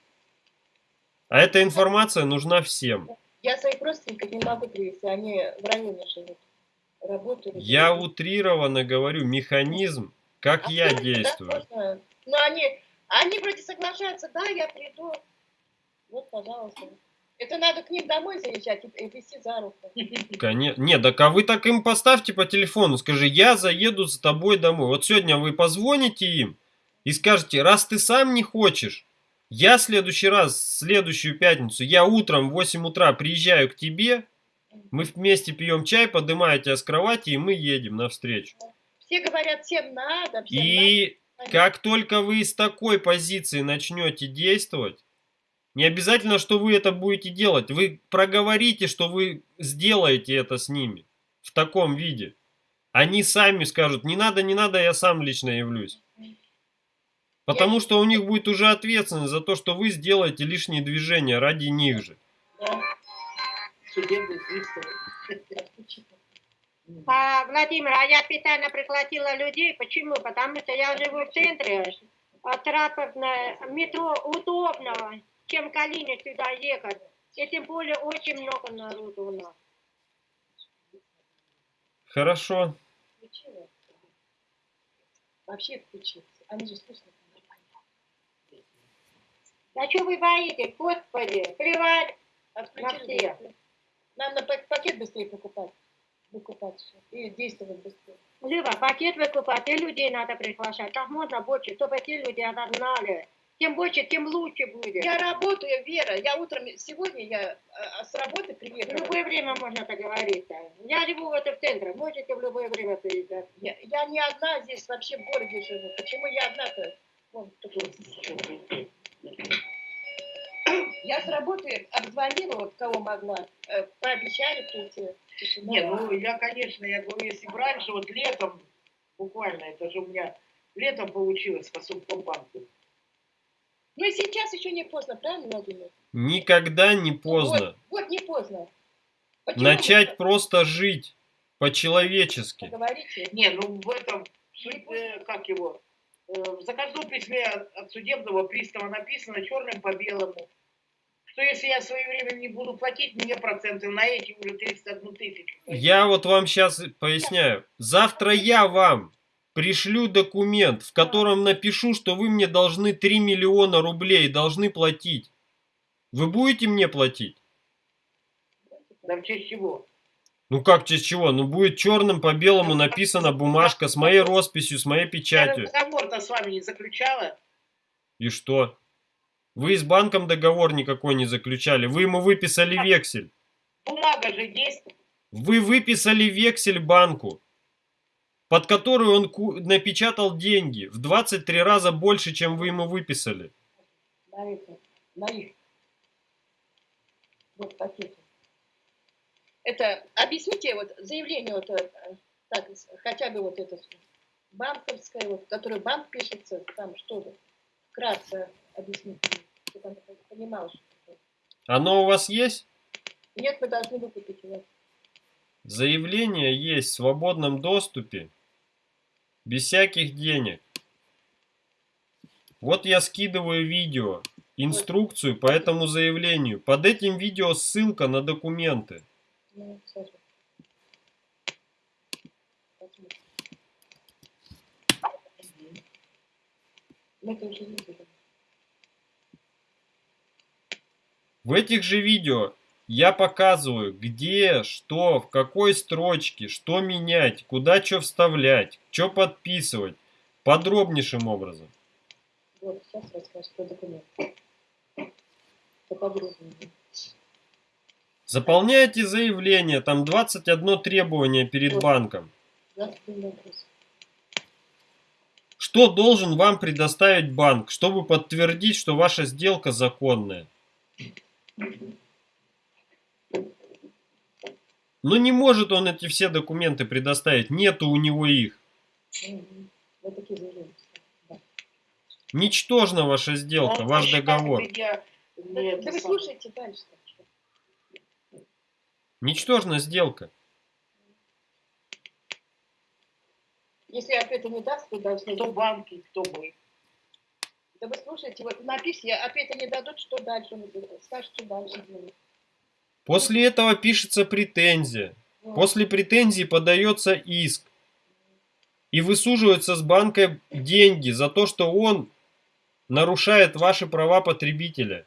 А эта информация нужна всем. Я своих родственников не могу привести, они в районе живут. Работают. Я утрированно говорю механизм, как А я это, да, действую. можно? Ну, они, они вроде соглашаются, да, я приду. Вот, пожалуйста. Это надо к ним домой заезжать и, и вести за руку. *laughs* Коне- Не, так а вы так им поставьте по телефону, скажи, я заеду за тобой домой. Вот сегодня вы позвоните им и скажете, раз ты сам не хочешь, я в следующий раз, в следующую пятницу, я утром в 8 утра приезжаю к тебе, мы вместе пьем чай, поднимаю тебя с кровати, и мы едем навстречу. Все говорят, всем надо, всем И надо. как только вы из такой позиции начнете действовать, не обязательно, что вы это будете делать. Вы проговорите, что вы сделаете это с ними в таком виде. Они сами скажут, не надо, не надо, я сам лично явлюсь. Потому что у них будет уже ответственность за то, что вы сделаете лишние движения ради них же. А, Владимир, а я специально пригласила людей. Почему? Потому что я живу в центре. Транспортное метро удобно, чем Калине сюда ехать. И тем более очень много народу у нас. Хорошо. Вообще включилась. Они же слышно. Да что вы боитесь, господи, плевать. Отключили. всех. Нам на пак- пакет быстрее покупать. Выкупать всё. И действовать быстрее. Люба, пакет выкупать, и людей надо приглашать. Как можно больше, чтобы те люди осознали. Тем больше, тем лучше будет. Я работаю, Вера. Я утром, сегодня я а, с работы В приехала. любое время можно договориться. Я живу в этом центре, можете в любое время приезжать. Я, я не одна здесь вообще в городе живу. Почему я одна-то? Я с работы обзвонила, вот кого могла, э, пообещали прийти. Тишина. Не, ну я, конечно, я говорю, если бы раньше, вот летом, буквально, это же у меня летом получилось по Совкомбанку. Ну и сейчас еще не поздно, правильно, Владимир? Никогда не поздно. Вот, вот не поздно. Почему Начать вы просто жить по-человечески. говорите? Не, ну в этом, суть, э, как его, э, в заказном письме от, от судебного пристава написано черным по белому, что если я своевременно не буду платить, мне проценты на эти уже 31 тысячу. Я вот вам сейчас поясняю. Завтра я вам пришлю документ, в котором напишу, что вы мне должны 3 миллиона рублей, должны платить. Вы будете мне платить? Да в честь чего? Ну как, через чего? Ну будет черным по белому написана бумажка с моей росписью, с моей Я печатью. договор-то с вами не заключала. И что? Вы с банком договор никакой не заключали. Вы ему выписали вексель. Бумага же есть. Вы выписали вексель банку, под которую он напечатал деньги в 23 раза больше, чем вы ему выписали. На это, на их. Вот пакеты. Это, объясните, вот заявление, вот, э, так, хотя бы вот это банковское, вот, которое банк пишется, там что-то, вкратце объясните, чтобы она понимала, что такое. Оно у вас есть? Нет, мы должны выкупить его. Заявление есть в свободном доступе, без всяких денег. Вот я скидываю видео, инструкцию по этому заявлению. Под этим видео ссылка на документы. Ну. В этих же видео я показываю, где, что, в какой строчке, что менять, куда что вставлять, что подписывать. Подробнейшим образом. Вот, сейчас расскажешь про документ. Поподробнее. Заполняйте заявление, там 21 требование перед банком. 21 вопрос. Что должен вам предоставить банк, чтобы подтвердить, что ваша сделка законная? Ну не может он эти все документы предоставить, нету у него их. Ничтожна ваша сделка, ваш договор. Да, вы слушайте дальше. Ничтожна сделка. Если ответа не даст, то должны... Кто банки, кто мы. Да вы слушайте, вот напишите, ответа не дадут, что дальше? Скажет, что дальше делать. После этого пишется претензия. После претензии подается иск. И высуживаются с банка деньги за то, что он нарушает ваши права потребителя.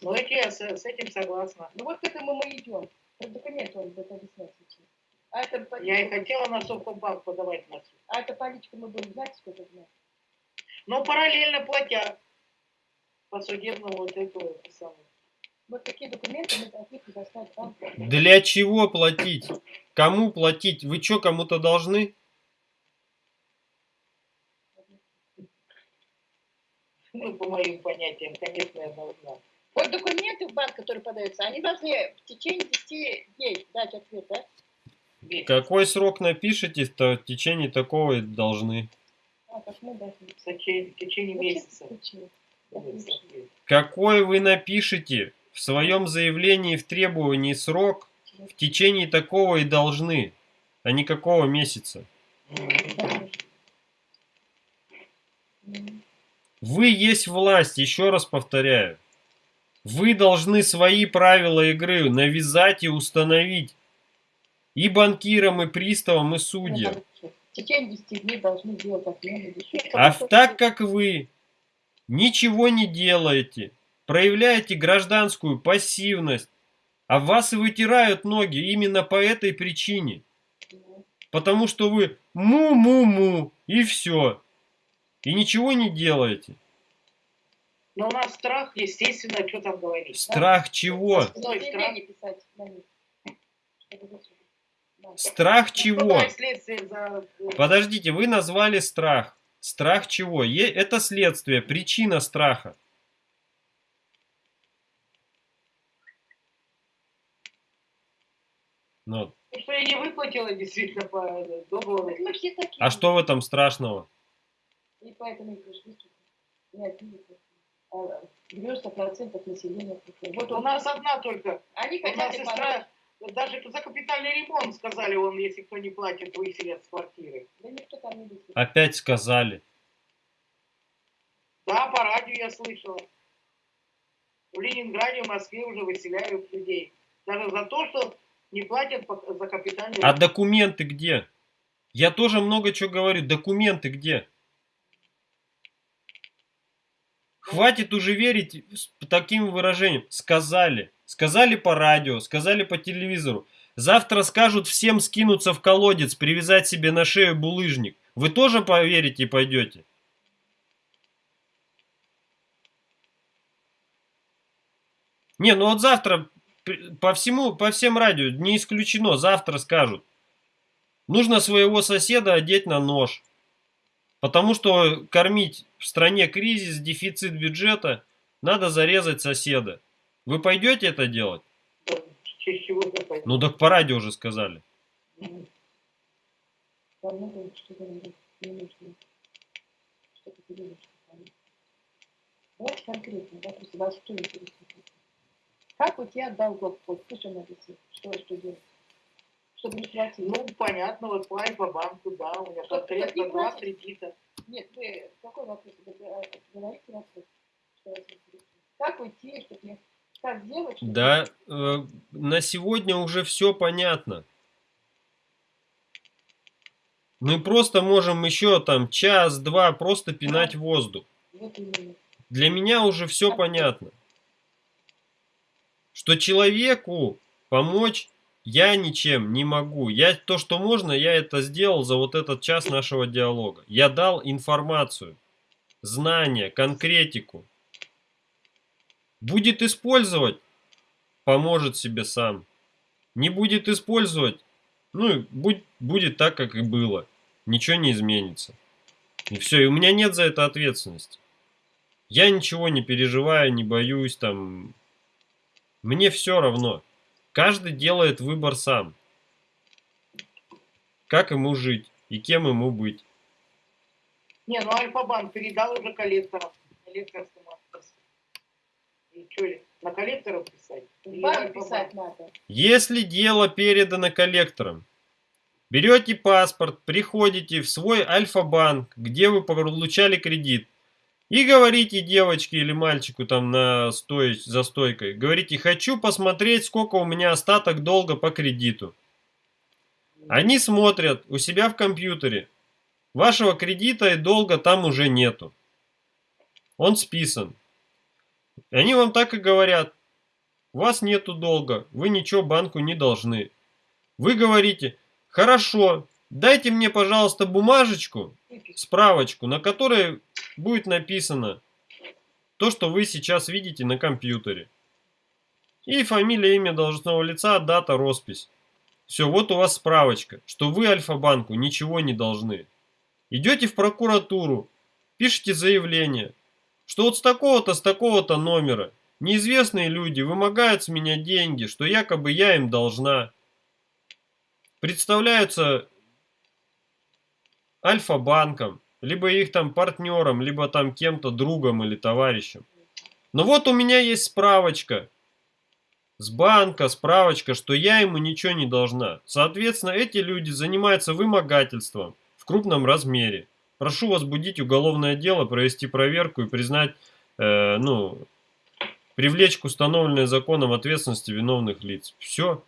Ну, это я с, с этим согласна. Ну вот к этому мы идем. Про документы он будет объяснять сейчас. А это, по- Я и хотела на Совкомбанк подавать на суд. а это политику мы будем знать, сколько знать. Но параллельно платя по судебному вот этому это самое. Вот такие документы мы должны предоставить банку. Для чего платить? Кому платить? Вы что, кому-то должны? Ну, по моим понятиям, конечно, я должна. Вот документы в банк, которые подаются, они должны в течение 10 дней дать ответ, да? Ведь Какой срок напишите, то в течение такого и должны. А, как мы должны. в течение, в течение Вот месяца. Какой вы напишите в своем заявлении в требовании срок, в течение такого и должны, а не какого месяца. Вы есть власть, еще раз повторяю. Вы должны свои правила игры навязать и установить. И банкирам, и приставам, и судьям. В течение 10 дней должны делать отмену. или еще А так как вы ничего не делаете, проявляете гражданскую пассивность, а вас и вытирают ноги именно по этой причине. Потому что вы му-му-му и все. И ничего не делаете. Но у нас страх, естественно, что там говорить. Страх чего? Да. Страх чего? Следствие за... Подождите, вы назвали страх. Страх чего? Е- Это следствие, причина страха. Ну, Ну, Что я не выплатила действительно по договору. Так мы все такие. а что в этом страшного? И поэтому и пришли сюда. Не один, а 90% населения. Вот У нас одна только. они хотят сестра, даже за капитальный ремонт сказали, он, если кто не платит, выселят с квартиры. Да никто там не высадит. Опять сказали. Да, по радио я слышала. В Ленинграде, в Москве уже выселяют людей. Даже за то, что не платят за капитальный А документы где? Я тоже много чего говорю. Документы где? Хватит уже верить таким выражением. Сказали. Сказали по радио, сказали по телевизору. Завтра скажут всем скинуться в колодец, привязать себе на шею булыжник. Вы тоже поверите и пойдете? Не, ну вот завтра по всему, по всем радио, не исключено, завтра скажут. Нужно своего соседа одеть на нож. Потому что кормить в стране кризис, дефицит бюджета, надо зарезать соседа. Вы пойдете это делать? Ну так по радио уже сказали. Вот конкретно, да, просто вас что интересует? Как уйти от долгов? Вот пусть он объяснит, что, что делать. Чтобы не платить. Ну, понятно, вот платить по банку, да, у меня конкретно два кредита. Нет, вы какой вопрос? Говорите вопрос. Как уйти, чтобы не... Как сделать, чтобы... Да, э, на сегодня уже все понятно. Мы просто можем еще там час-два просто пинать воздух. Вот именно. Для меня уже все понятно. Что человеку помочь я ничем не могу. Я то, что можно, я это сделал за вот этот час нашего диалога. Я дал информацию, знания, конкретику. Будет использовать, поможет себе сам. Не будет использовать, ну, будь, будет так, как и было. Ничего не изменится. И все, и у меня нет за это ответственности. Я ничего не переживаю, не боюсь, там... Мне все равно. Каждый делает выбор сам. Как ему жить и кем ему быть. Не, ну Альфа-банк передал уже коллекторам. Коллекторскому авторству. И что, на коллекторов писать? Банк писать надо. Если дело передано коллекторам, берете паспорт, приходите в свой Альфа-банк, где вы получали кредит, и говорите девочке или мальчику там на стой, за стойкой, говорите, хочу посмотреть, сколько у меня остаток долга по кредиту. Они смотрят у себя в компьютере. Вашего кредита и долга там уже нету. Он списан. Они вам так и говорят. У вас нету долга, вы ничего банку не должны. Вы говорите, хорошо, дайте мне, пожалуйста, бумажечку, справочку, на которой будет написано то, что вы сейчас видите на компьютере. И фамилия, имя должностного лица, дата, роспись. Все, вот у вас справочка, что вы Альфа-банку ничего не должны. Идете в прокуратуру, пишите заявление, что вот с такого-то, с такого-то номера неизвестные люди вымогают с меня деньги, что якобы я им должна. Представляются Альфа-банком, либо их там партнером, либо там кем-то другом или товарищем. Но вот у меня есть справочка с банка, справочка, что я ему ничего не должна. Соответственно, эти люди занимаются вымогательством в крупном размере. Прошу возбудить уголовное дело, провести проверку и признать, э, ну, привлечь к установленной законом ответственности виновных лиц. Все.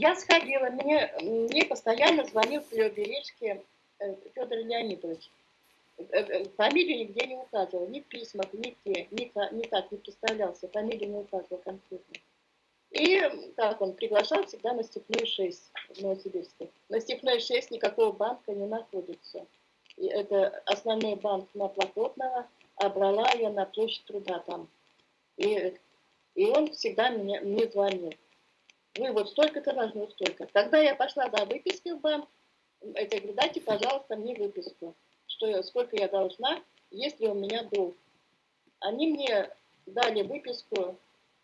Я сходила, мне, мне постоянно звонил в Леобережке Федор Леонидович. Э, э, Фамилию нигде не указывал, ни в письмах, нигде, никак, никак не представлялся, фамилию не указывал конкретно. И как он приглашал всегда на Степную 6 в Новосибирске. На Степной 6 никакого банка не находится. И это основной банк на Плохотного, а брала я на площадь труда там. И, и он всегда мне, мне звонил. Вы вот столько-то должны, вот столько. Тогда я пошла за выпиской в банк. Это говорю, дайте, пожалуйста, мне выписку. Что я, сколько я должна, есть ли у меня долг. Они мне дали выписку,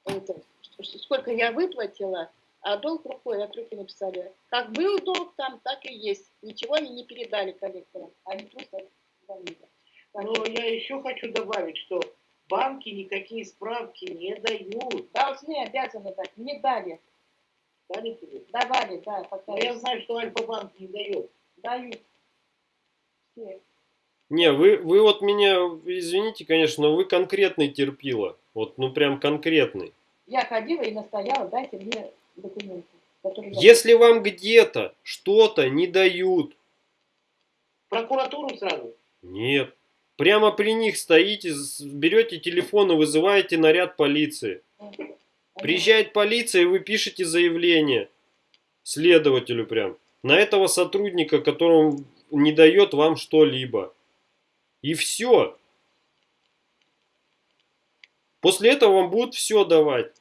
это, сколько я выплатила, а долг рукой от руки написали. Как был долг там, так и есть. Ничего они не передали коллекторам. Они просто звонили. Но я еще хочу добавить, что банки никакие справки не дают. Должны, обязаны дать. Не дали. Дали тебе? Давали, да, пока Но я знаю, что Альфа-банк не дает. дают. Все. Не, вы, вы вот меня, извините, конечно, но вы конкретный терпила. Вот, ну прям конкретный. Я ходила и настояла, дайте мне документы. Которые я- Если вам где-то что-то не дают, Прокуратуру сразу. нет. Прямо при них стоите, берете телефон и вызываете наряд полиции. Приезжает полиция, и вы пишете заявление следователю прям. На этого сотрудника, которому не дает вам что-либо. И все. После этого вам будут все давать.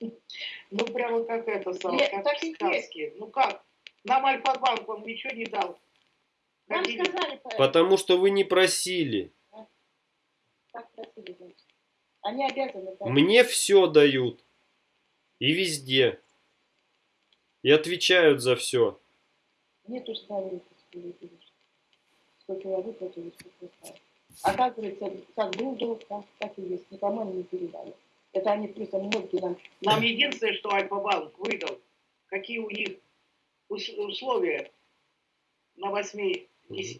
Ну, прямо как это Нет, как так в сказке. Ну как? Нам Альфа-банк вам ничего не дал. Нам сказали, по- Потому что вы не просили. так просили, значит. Они обязаны дать. Мне все дают. И везде. И отвечают за все. Мне тоже. Сколько я выплатила, сколько я. Оказывается, как был долг, так, так и есть. Никому они не передали. Это они просто мозги нам... Нам единственное, что Альфа-банк выдал, какие у них ус- условия на 8-10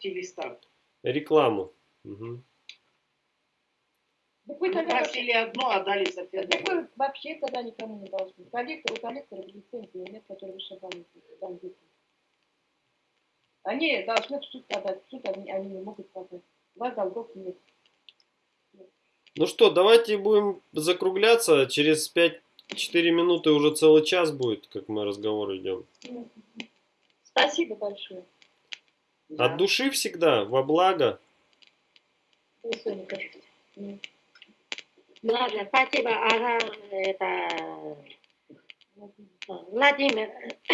листах. Рекламу. Мгм. Так вы вообще, просили одно, а дали совсем так другое. вы вообще тогда никому не должны. Коллектор, у коллектора лицензии нет, который вышибали там выпуск. Они должны в суд подать. В суд они, они не могут подать. У вас долгов нет. Ну что, давайте будем закругляться. Через 5-4 минуты уже целый час будет, как мы разговор идем. Спасибо большое. От души всегда, во благо. М. Ладно, спасибо. Ага, это... Владимир. *coughs*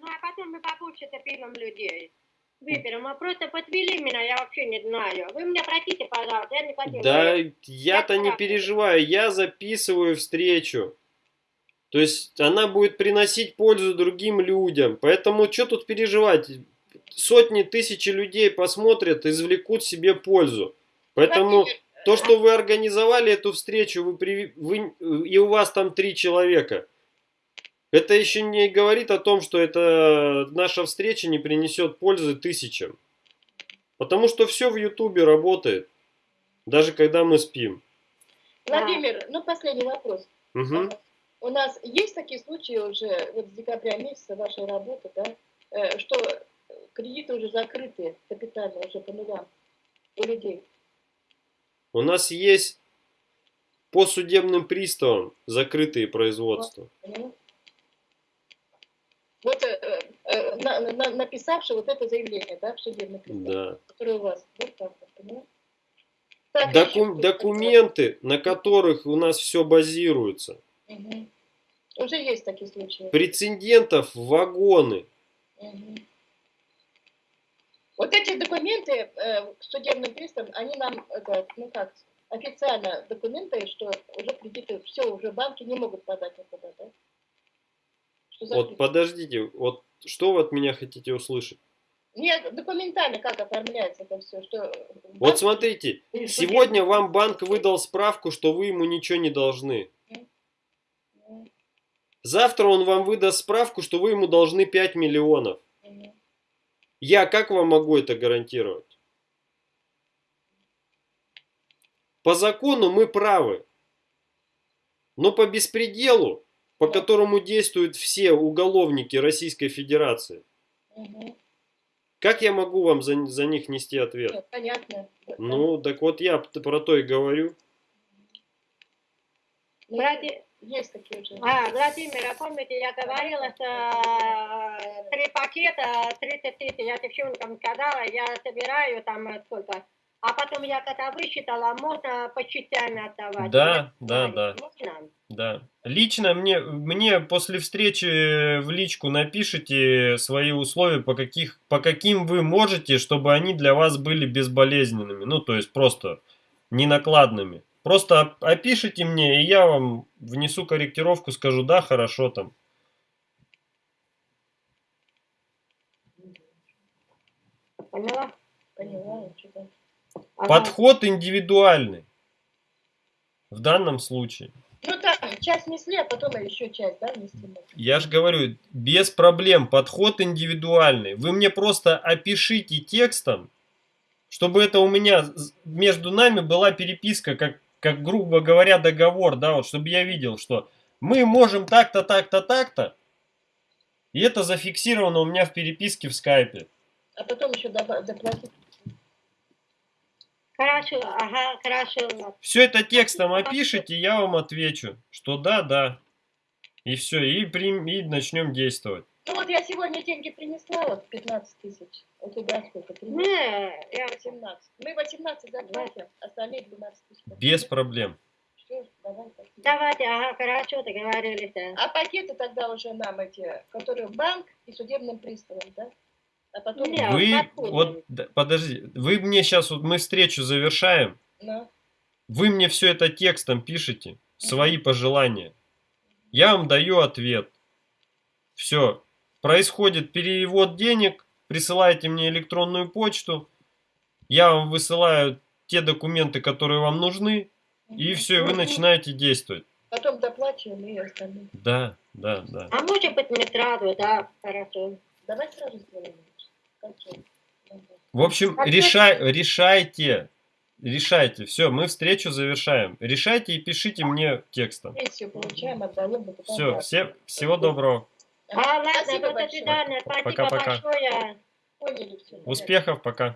ну, а потом мы побольше пилим людей. Выберем. А просто подвели меня, я вообще не знаю. Вы меня простите, пожалуйста, я не хотела. Да, я-то не переживаю, я записываю встречу. То есть она будет приносить пользу другим людям. Поэтому что тут переживать? Сотни, тысячи людей посмотрят, извлекут себе пользу. Поэтому Владимир, то, что вы организовали эту встречу, вы, при- вы- и у вас там три человека, это еще не говорит о том, что это наша встреча не принесет пользы тысячам. Потому что все в Ютубе работает, даже когда мы спим. Владимир, ну последний вопрос. Мгм. У нас есть такие случаи уже, вот с декабря месяца вашей работы, да, э, что кредиты уже закрыты капитально, уже по нулям у людей. У нас есть по судебным приставам закрытые производства. Вот э, э, на- на- написавший вот это заявление, да, в судебный пристав, Да. которое у вас, вот так вот? Так, Доку- документы, на которых у нас все базируется. Мгм. Уже есть такие случаи. Прецедентов вагоны. Мгм. Вот эти документы э, судебным приставам, они нам, это, ну как, официально документы, что уже кредиты, все, уже банки не могут подать никуда, да? Вот подождите, вот что вы от меня хотите услышать? Нет, документально как оформляется это все, что... Вот банк- смотрите, сегодня вам банк выдал справку, что вы ему ничего не должны. Завтра он вам выдаст справку, что вы ему должны 5 миллионов. Я как вам могу это гарантировать? По закону мы правы. Но по беспределу, по которому действуют все уголовники Российской Федерации, Мгм. как я могу вам за, за них нести ответ? Нет, понятно. Ну, так вот я про то и говорю. Влади- Есть такие уже. А, Владимир, а помните, я говорила, что э, три пакета, 30 тысяч, я девчонкам сказала, я собираю там э, сколько. А потом я когда высчитала, можно по частям отдавать. Да, Я да, да. Можно? Да. Лично мне, мне после встречи в личку напишите свои условия, по, каких, по каким вы можете, чтобы они для вас были безболезненными. Ну, то есть просто не накладными. Просто оп- опишите мне, и я вам внесу корректировку, скажу, да, хорошо там. Поняла? Поняла. Ага. Подход индивидуальный. В данном случае. Ну так, часть несли, а потом еще часть, да, можно. Я же говорю, без проблем, подход индивидуальный. Вы мне просто опишите текстом, чтобы это у меня между нами была переписка, как, как грубо говоря, договор, да, вот, чтобы я видел, что мы можем так-то, так-то, так-то, и это зафиксировано у меня в переписке в скайпе. А потом еще доплатить. Хорошо, ага, хорошо. Все это текстом опишите, я вам отвечу, что да, да. И все, и, прим- и начнем действовать. Ну вот я сегодня деньги принесла, вот 15 тысяч. У тебя сколько? 13? Не, я 18. Мы 18 заплатим, остальные 12 тысяч. Без проблем. Всё, давай, давайте, ага, хорошо, договорились. да. А пакеты тогда уже нам эти, которые в банк и судебным приставом, да? А потом... Нет. Вы, вот, да, подожди, вы мне сейчас, вот мы встречу завершаем, Ну, вы мне все это текстом пишете, свои пожелания. Я вам даю ответ. Все. Происходит перевод денег, присылаете мне электронную почту, я вам высылаю те документы, которые вам нужны, и все, и вы начинаете действовать. Потом доплачиваем и остальные. Да, да, да. А может быть не сразу, да, хорошо. Давай сразу сделаем. В общем, А решай, решайте. Решайте. Все, мы встречу завершаем. Решайте и пишите мне текстом. Все, всего доброго. А, ладно, Спасибо до свидания, спасибо Пока-пока. большое. Поняли все. Успехов, пока.